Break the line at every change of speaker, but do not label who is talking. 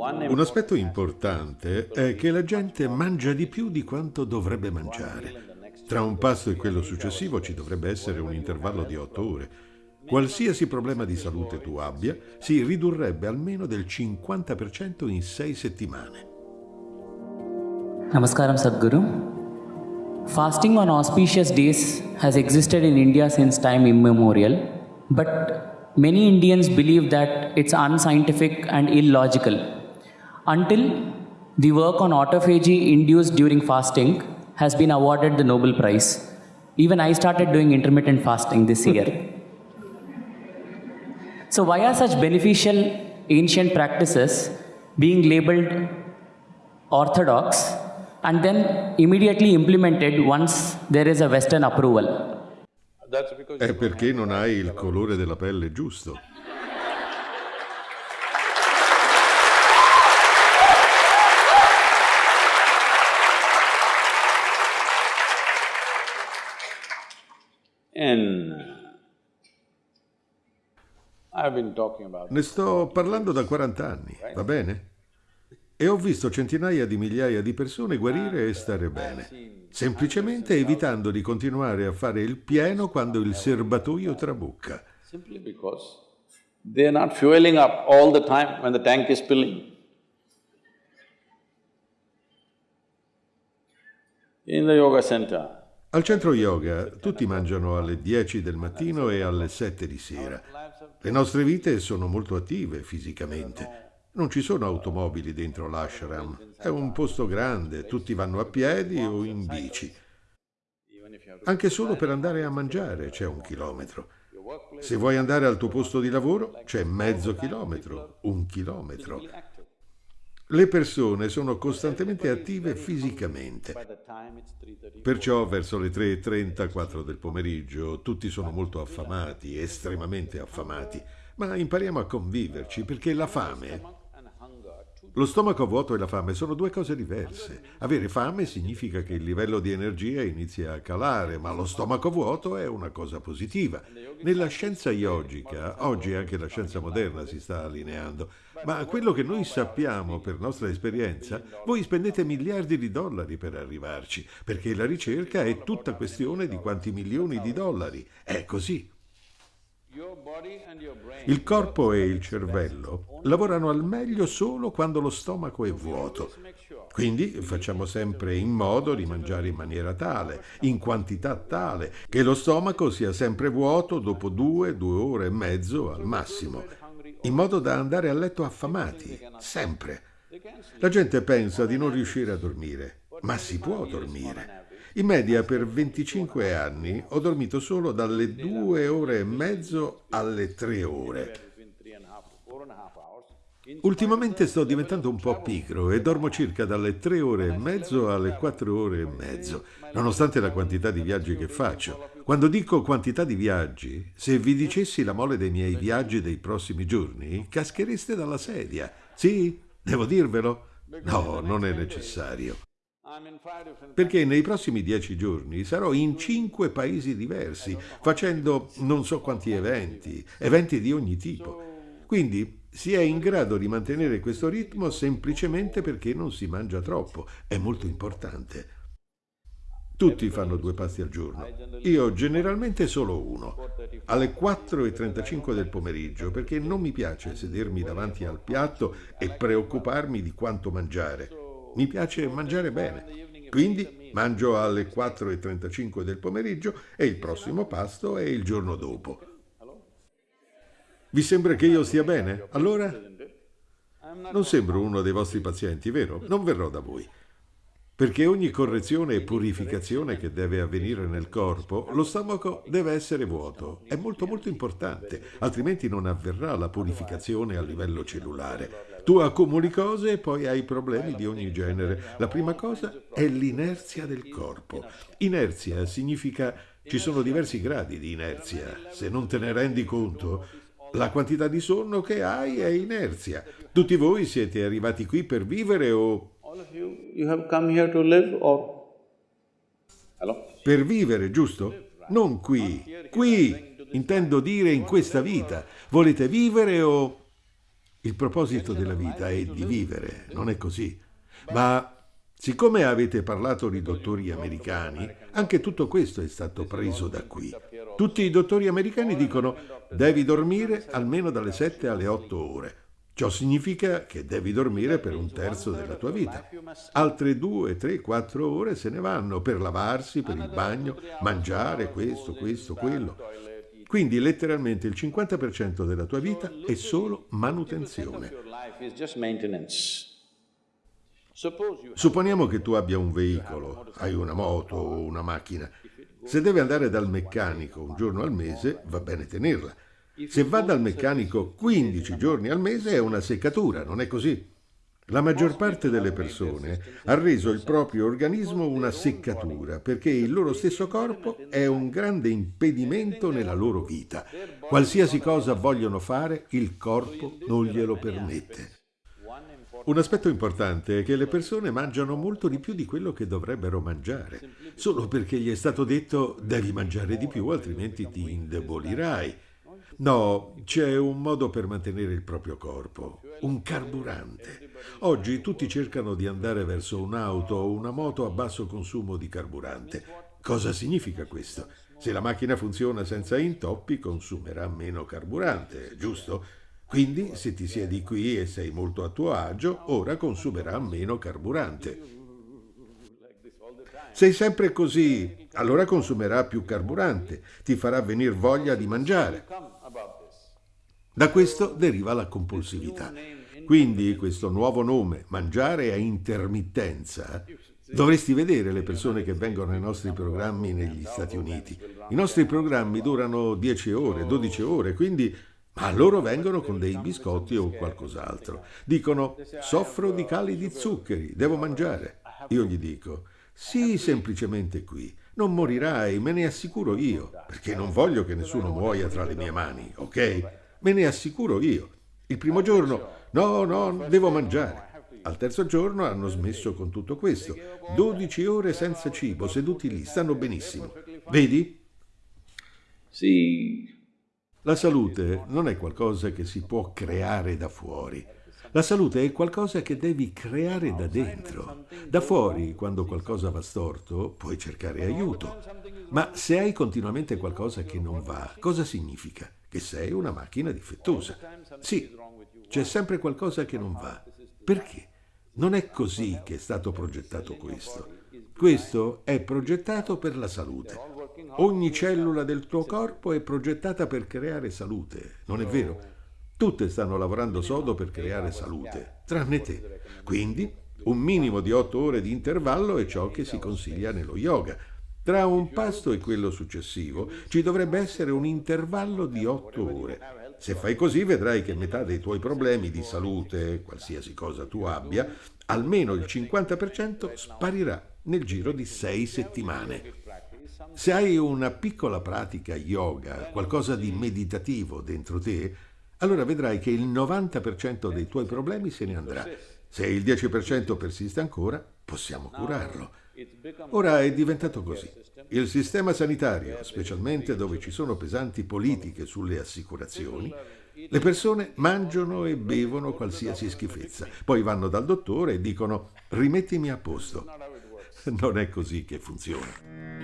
Un aspetto importante è che la gente mangia di più di quanto dovrebbe mangiare. Tra un pasto e quello successivo ci dovrebbe essere un intervallo di otto ore. Qualsiasi problema di salute tu abbia, si ridurrebbe almeno del 50% in sei settimane.
Namaskaram Sadhguru. Fasting on auspicious days has existed in India since time immemorial, but many Indians believe that it's unscientific and illogical. Until the work on autophagy induced during fasting has been awarded the Nobel Prize. Even I started doing intermittent fasting this year. so, why are such beneficial ancient practices being labeled orthodox and then immediately implemented once there is a Western approval?
È perché non hai il colore della pelle giusto. Ne sto parlando da 40 anni, va bene? E ho visto centinaia di migliaia di persone guarire e stare bene, semplicemente evitando di continuare a fare il pieno quando il serbatoio trabucca.
Simply because they are not fueling up all the time when the tank is filling. In the yoga center,
Al centro yoga tutti mangiano alle 10 del mattino e alle 7 di sera. Le nostre vite sono molto attive fisicamente. Non ci sono automobili dentro l'ashram. È un posto grande, tutti vanno a piedi o in bici. Anche solo per andare a mangiare c'è un chilometro. Se vuoi andare al tuo posto di lavoro c'è mezzo chilometro, un chilometro. Le persone sono costantemente attive fisicamente. Perciò verso le 3.30, 4 del pomeriggio, tutti sono molto affamati, estremamente affamati, ma impariamo a conviverci perché la fame lo stomaco vuoto e la fame sono due cose diverse. Avere fame significa che il livello di energia inizia a calare, ma lo stomaco vuoto è una cosa positiva. Nella scienza yogica, oggi anche la scienza moderna si sta allineando, ma quello che noi sappiamo per nostra esperienza, voi spendete miliardi di dollari per arrivarci, perché la ricerca è tutta questione di quanti milioni di dollari. È così. Il corpo e il cervello lavorano al meglio solo quando lo stomaco è vuoto. Quindi facciamo sempre in modo di mangiare in maniera tale, in quantità tale, che lo stomaco sia sempre vuoto dopo due, due ore e mezzo al massimo, in modo da andare a letto affamati, sempre. La gente pensa di non riuscire a dormire, ma si può dormire. In media per 25 anni ho dormito solo dalle due ore e mezzo alle tre ore. Ultimamente sto diventando un po' pigro e dormo circa dalle tre ore e mezzo alle quattro ore e mezzo, nonostante la quantità di viaggi che faccio. Quando dico quantità di viaggi, se vi dicessi la mole dei miei viaggi dei prossimi giorni, caschereste dalla sedia. Sì? Devo dirvelo? No, non è necessario. Perché nei prossimi dieci giorni sarò in cinque paesi diversi, facendo non so quanti eventi, eventi di ogni tipo. Quindi si è in grado di mantenere questo ritmo semplicemente perché non si mangia troppo. È molto importante. Tutti fanno due pasti al giorno. Io generalmente solo uno, alle 4.35 del pomeriggio, perché non mi piace sedermi davanti al piatto e preoccuparmi di quanto mangiare. Mi piace mangiare bene. Quindi mangio alle 4.35 del pomeriggio e il prossimo pasto è il giorno dopo. Vi sembra che io stia bene? Allora? Non sembro uno dei vostri pazienti, vero? Non verrò da voi. Perché ogni correzione e purificazione che deve avvenire nel corpo, lo stomaco deve essere vuoto. È molto molto importante, altrimenti non avverrà la purificazione a livello cellulare. Tu accumuli cose e poi hai problemi di ogni genere. La prima cosa è l'inerzia del corpo. Inerzia significa ci sono diversi gradi di inerzia. Se non te ne rendi conto, la quantità di sonno che hai è inerzia. Tutti voi siete arrivati qui per vivere o per vivere, giusto? Non qui. Qui, intendo dire in questa vita. Volete vivere o... Il proposito della vita è di vivere, non è così. Ma siccome avete parlato di dottori americani, anche tutto questo è stato preso da qui. Tutti i dottori americani dicono devi dormire almeno dalle 7 alle 8 ore. Ciò significa che devi dormire per un terzo della tua vita. Altre due, tre, quattro ore se ne vanno per lavarsi, per il bagno, mangiare, questo, questo, quello. Quindi letteralmente il 50% della tua vita è solo manutenzione. Supponiamo che tu abbia un veicolo, hai una moto o una macchina. Se deve andare dal meccanico un giorno al mese, va bene tenerla. Se va dal meccanico 15 giorni al mese è una seccatura, non è così? La maggior parte delle persone ha reso il proprio organismo una seccatura perché il loro stesso corpo è un grande impedimento nella loro vita. Qualsiasi cosa vogliono fare, il corpo non glielo permette. Un aspetto importante è che le persone mangiano molto di più di quello che dovrebbero mangiare, solo perché gli è stato detto devi mangiare di più altrimenti ti indebolirai. No, c'è un modo per mantenere il proprio corpo, un carburante. Oggi tutti cercano di andare verso un'auto o una moto a basso consumo di carburante. Cosa significa questo? Se la macchina funziona senza intoppi, consumerà meno carburante, giusto? Quindi, se ti siedi qui e sei molto a tuo agio, ora consumerà meno carburante. Sei sempre così, allora consumerà più carburante, ti farà venire voglia di mangiare. Da questo deriva la compulsività. Quindi questo nuovo nome, mangiare a intermittenza, dovresti vedere le persone che vengono ai nostri programmi negli Stati Uniti. I nostri programmi durano 10 ore, 12 ore, quindi ma loro vengono con dei biscotti o qualcos'altro. Dicono, soffro di cali di zuccheri, devo mangiare. Io gli dico, sii semplicemente qui, non morirai, me ne assicuro io, perché non voglio che nessuno muoia tra le mie mani, ok? Me ne assicuro io. Il primo giorno, no, no, devo mangiare. Al terzo giorno hanno smesso con tutto questo. 12 ore senza cibo, seduti lì, stanno benissimo. Vedi?
Sì.
La salute non è qualcosa che si può creare da fuori. La salute è qualcosa che devi creare da dentro. Da fuori, quando qualcosa va storto, puoi cercare aiuto. Ma se hai continuamente qualcosa che non va, cosa significa? che sei una macchina difettosa. Sì, c'è sempre qualcosa che non va. Perché? Non è così che è stato progettato questo. Questo è progettato per la salute. Ogni cellula del tuo corpo è progettata per creare salute, non è vero? Tutte stanno lavorando sodo per creare salute, tranne te. Quindi un minimo di otto ore di intervallo è ciò che si consiglia nello yoga. Tra un pasto e quello successivo ci dovrebbe essere un intervallo di otto ore. Se fai così vedrai che metà dei tuoi problemi di salute, qualsiasi cosa tu abbia, almeno il 50% sparirà nel giro di sei settimane. Se hai una piccola pratica yoga, qualcosa di meditativo dentro te, allora vedrai che il 90% dei tuoi problemi se ne andrà. Se il 10% persiste ancora, possiamo curarlo. Ora è diventato così. Il sistema sanitario, specialmente dove ci sono pesanti politiche sulle assicurazioni, le persone mangiano e bevono qualsiasi schifezza, poi vanno dal dottore e dicono rimettimi a posto. Non è così che funziona.